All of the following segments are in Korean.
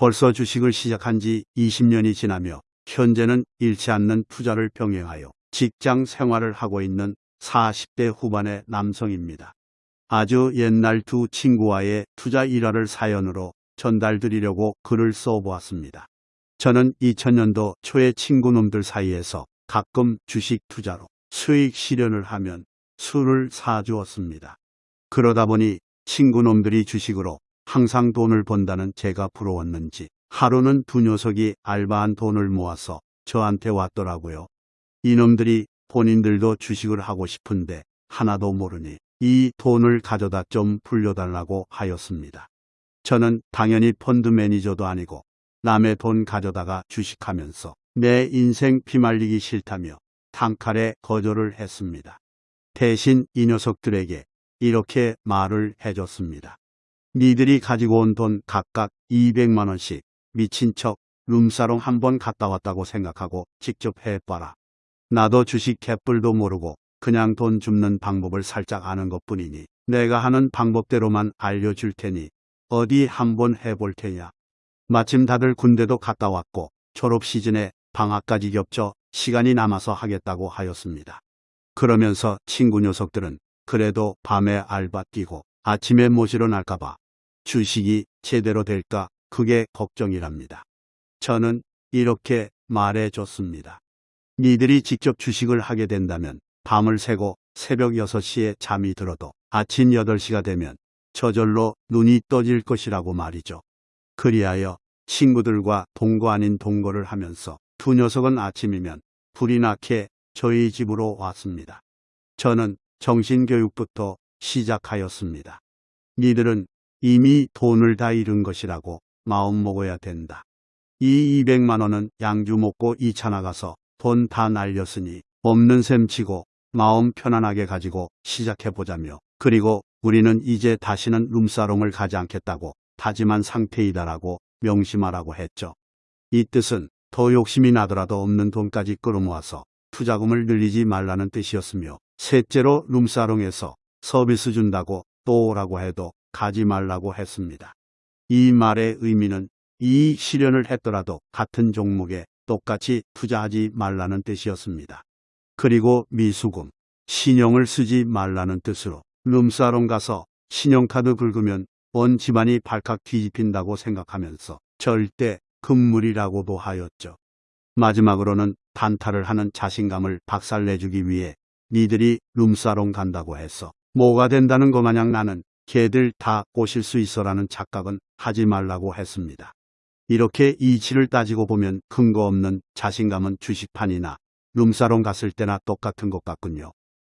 벌써 주식을 시작한 지 20년이 지나며 현재는 잃지 않는 투자를 병행하여 직장 생활을 하고 있는 40대 후반의 남성입니다. 아주 옛날 두 친구와의 투자 일화를 사연으로 전달드리려고 글을 써보았습니다. 저는 2000년도 초에 친구놈들 사이에서 가끔 주식 투자로 수익 실현을 하면 술을 사주었습니다. 그러다 보니 친구놈들이 주식으로 항상 돈을 번다는 제가 부러웠는지 하루는 두 녀석이 알바한 돈을 모아서 저한테 왔더라고요. 이놈들이 본인들도 주식을 하고 싶은데 하나도 모르니 이 돈을 가져다 좀 불려달라고 하였습니다. 저는 당연히 펀드 매니저도 아니고 남의 돈 가져다가 주식하면서 내 인생 피말리기 싫다며 단칼에 거절을 했습니다. 대신 이 녀석들에게 이렇게 말을 해줬습니다. 니들이 가지고 온 돈 각각 200만원씩 미친 척 룸사롱 한 번 갔다 왔다고 생각하고 직접 해봐라. 나도 주식 개뿔도 모르고 그냥 돈 줍는 방법을 살짝 아는 것 뿐이니 내가 하는 방법대로만 알려줄 테니 어디 한번 해볼 테냐. 마침 다들 군대도 갔다 왔고 졸업 시즌에 방학까지 겹쳐 시간이 남아서 하겠다고 하였습니다. 그러면서 친구 녀석들은 그래도 밤에 알바 뛰고 아침에 못 일어날까봐 주식이 제대로 될까 그게 걱정이랍니다. 저는 이렇게 말해줬습니다. 니들이 직접 주식을 하게 된다면 밤을 새고 새벽 6시에 잠이 들어도 아침 8시가 되면 저절로 눈이 떠질 것이라고 말이죠. 그리하여 친구들과 동거 아닌 동거를 하면서 두 녀석은 아침이면 불이 나게 저희 집으로 왔습니다. 저는 정신교육부터 시작하였습니다. 니들은 이미 돈을 다 잃은 것이라고 마음 먹어야 된다. 이 200만 원은 양주 먹고 2차 나가서 돈 다 날렸으니 없는 셈 치고 마음 편안하게 가지고 시작해보자며 그리고 우리는 이제 다시는 룸사롱을 가지 않겠다고 다짐한 상태이다라고 명심하라고 했죠. 이 뜻은 더 욕심이 나더라도 없는 돈까지 끌어모아서 투자금을 늘리지 말라는 뜻이었으며 셋째로 룸사롱에서 서비스 준다고 또 오라고 해도 가지 말라고 했습니다. 이 말의 의미는 이 실현을 했더라도 같은 종목에 똑같이 투자하지 말라는 뜻이었습니다. 그리고 미수금, 신용을 쓰지 말라는 뜻으로 룸사롱 가서 신용카드 긁으면 온 집안이 발칵 뒤집힌다고 생각하면서 절대 금물이라고도 하였죠. 마지막으로는 단타를 하는 자신감을 박살내주기 위해 니들이 룸사롱 간다고 해서 뭐가 된다는 것 마냥 나는 걔들 다 꼬실 수 있어라는 착각은 하지 말라고 했습니다. 이렇게 이치를 따지고 보면 근거 없는 자신감은 주식판이나 룸사롱 갔을 때나 똑같은 것 같군요.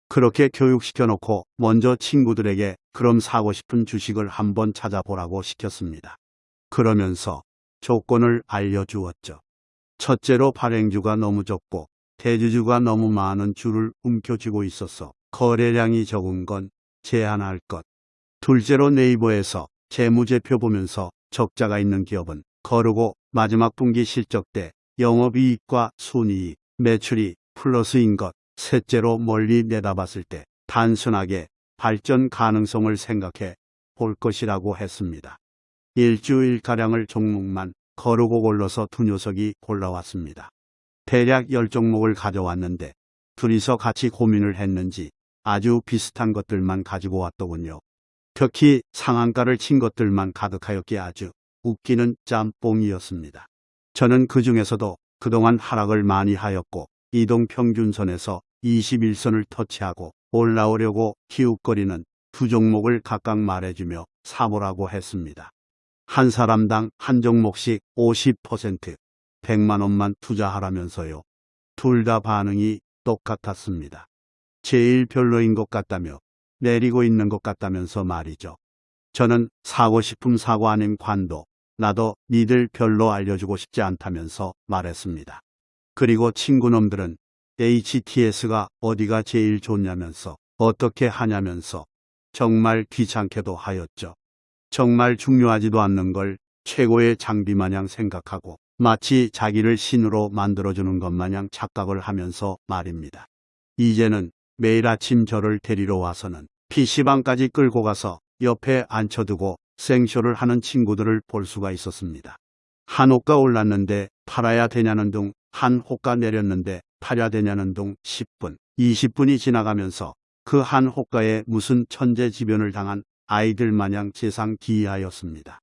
그렇게 교육시켜놓고 먼저 친구들에게 그럼 사고 싶은 주식을 한번 찾아보라고 시켰습니다. 그러면서 조건을 알려주었죠. 첫째로 발행주가 너무 적고 대주주가 너무 많은 주를 움켜쥐고 있어서 거래량이 적은 건 제한할 것. 둘째로 네이버에서 재무제표 보면서 적자가 있는 기업은 거르고 마지막 분기 실적 때 영업이익과 순이익, 매출이 플러스인 것. 셋째로 멀리 내다봤을 때 단순하게 발전 가능성을 생각해 볼 것이라고 했습니다. 일주일가량을 종목만 거르고 골라서 두 녀석이 골라왔습니다. 대략 열 종목을 가져왔는데 둘이서 같이 고민을 했는지 아주 비슷한 것들만 가지고 왔더군요. 특히 상한가를 친 것들만 가득하였기에 아주 웃기는 짬뽕이었습니다. 저는 그 중에서도 그동안 하락을 많이 하였고 이동 평균선에서 21선을 터치하고 올라오려고 기웃거리는 두 종목을 각각 말해주며 사보라고 했습니다. 한 사람당 한 종목씩 50% 100만 원만 투자하라면서요. 둘 다 반응이 똑같았습니다. 제일 별로인 것 같다며 내리고 있는 것 같다면서 말이죠. 저는 사고 싶음 사고 아닌 관도 나도 니들 별로 알려주고 싶지 않다면서 말했습니다. 그리고 친구놈들은 HTS가 어디가 제일 좋냐면서 어떻게 하냐면서 정말 귀찮게도 하였죠. 정말 중요하지도 않는 걸 최고의 장비 마냥 생각하고 마치 자기를 신으로 만들어주는 것 마냥 착각을 하면서 말입니다. 이제는 매일 아침 저를 데리러 와서는 PC방까지 끌고 가서 옆에 앉혀두고 생쇼를 하는 친구들을 볼 수가 있었습니다. 한 호가 올랐는데 팔아야 되냐는 둥, 한 호가 내렸는데 팔아야 되냐는 둥 10분, 20분이 지나가면서 그 한 호가에 무슨 천재지변을 당한 아이들 마냥 세상 기이하였습니다.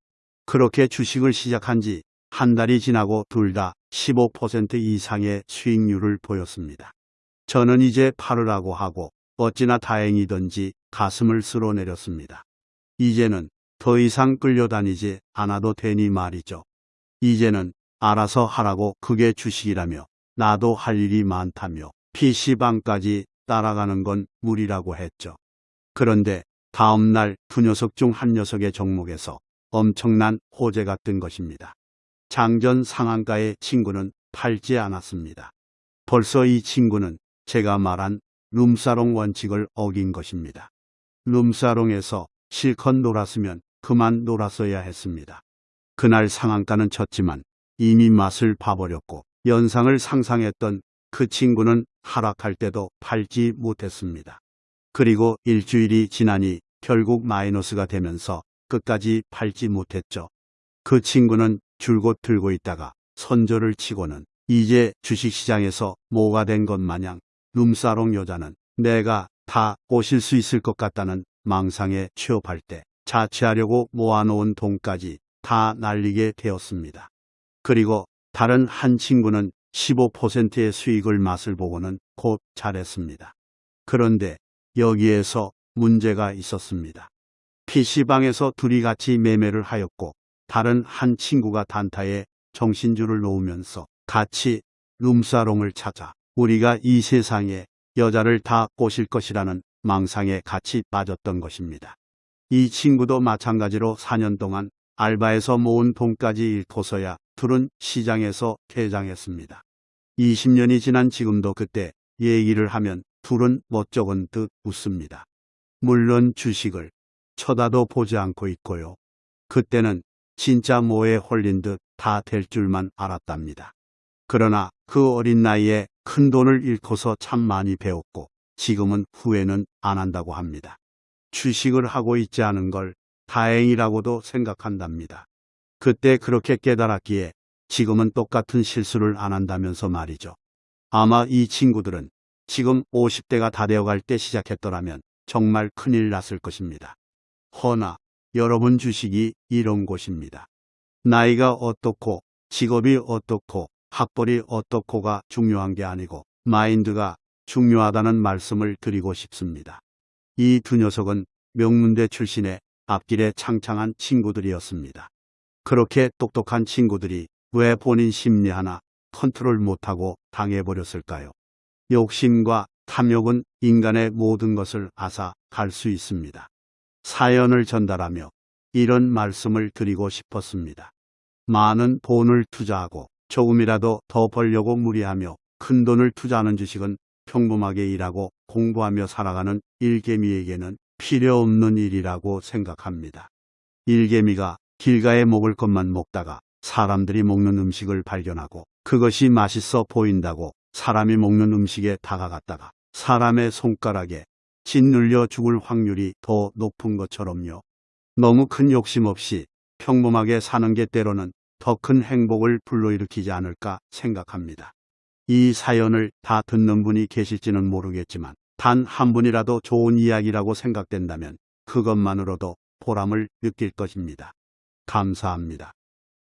그렇게 주식을 시작한 지 한 달이 지나고 둘 다 15% 이상의 수익률을 보였습니다. 저는 이제 팔으라고 하고 어찌나 다행이던지 가슴을 쓸어내렸습니다. 이제는 더 이상 끌려다니지 않아도 되니 말이죠. 이제는 알아서 하라고 그게 주식이라며 나도 할 일이 많다며 PC방까지 따라가는 건 무리라고 했죠. 그런데 다음 날 두 녀석 중 한 녀석의 종목에서 엄청난 호재가 뜬 것입니다. 장전 상한가의 친구는 팔지 않았습니다. 벌써 이 친구는 제가 말한 룸사롱 원칙을 어긴 것입니다. 룸사롱에서 실컷 놀았으면 그만 놀았어야 했습니다. 그날 상한가는 쳤지만 이미 맛을 봐버렸고 연상을 상상했던 그 친구는 하락할 때도 팔지 못했습니다. 그리고 일주일이 지나니 결국 마이너스가 되면서 끝까지 팔지 못했죠. 그 친구는 줄곧 들고 있다가 선조를 치고는 이제 주식시장에서 뭐가 된 것 마냥 룸사롱 여자는 내가 다 꼬실 수 있을 것 같다는 망상에 취업할 때 자취하려고 모아놓은 돈까지 다 날리게 되었습니다. 그리고 다른 한 친구는 15%의 수익을 맛을 보고는 곧 잘했습니다. 그런데 여기에서 문제가 있었습니다. PC방에서 둘이 같이 매매를 하였고 다른 한 친구가 단타에 정신줄을 놓으면서 같이 룸사롱을 찾아 우리가 이 세상에 여자를 다 꼬실 것이라는 망상에 같이 빠졌던 것입니다. 이 친구도 마찬가지로 4년 동안 알바에서 모은 돈까지 잃고서야 둘은 시장에서 퇴장했습니다. 20년이 지난 지금도 그때 얘기를 하면 둘은 멋쩍은 듯 웃습니다. 물론 주식을 쳐다도 보지 않고 있고요. 그때는 진짜 뭐에 홀린 듯 다 될 줄만 알았답니다. 그러나 그 어린 나이에 큰 돈을 잃고서 참 많이 배웠고 지금은 후회는 안 한다고 합니다. 주식을 하고 있지 않은 걸 다행이라고도 생각한답니다. 그때 그렇게 깨달았기에 지금은 똑같은 실수를 안 한다면서 말이죠. 아마 이 친구들은 지금 50대가 다 되어갈 때 시작했더라면 정말 큰일 났을 것입니다. 허나 여러분 주식이 이런 곳입니다. 나이가 어떻고 직업이 어떻고 학벌이 어떻고가 중요한 게 아니고 마인드가 중요하다는 말씀을 드리고 싶습니다. 이 두 녀석은 명문대 출신의 앞길에 창창한 친구들이었습니다. 그렇게 똑똑한 친구들이 왜 본인 심리 하나 컨트롤 못하고 당해버렸을까요? 욕심과 탐욕은 인간의 모든 것을 앗아 갈 수 있습니다. 사연을 전달하며 이런 말씀을 드리고 싶었습니다. 많은 돈을 투자하고 조금이라도 더 벌려고 무리하며 큰 돈을 투자하는 주식은 평범하게 일하고 공부하며 살아가는 일개미에게는 필요 없는 일이라고 생각합니다. 일개미가 길가에 먹을 것만 먹다가 사람들이 먹는 음식을 발견하고 그것이 맛있어 보인다고 사람이 먹는 음식에 다가갔다가 사람의 손가락에 짓눌려 죽을 확률이 더 높은 것처럼요. 너무 큰 욕심 없이 평범하게 사는 게 때로는 더 큰 행복을 불러일으키지 않을까 생각합니다. 이 사연을 다 듣는 분이 계실지는 모르겠지만 단 한 분이라도 좋은 이야기라고 생각된다면 그것만으로도 보람을 느낄 것입니다. 감사합니다.